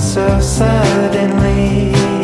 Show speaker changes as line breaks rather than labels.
so suddenly.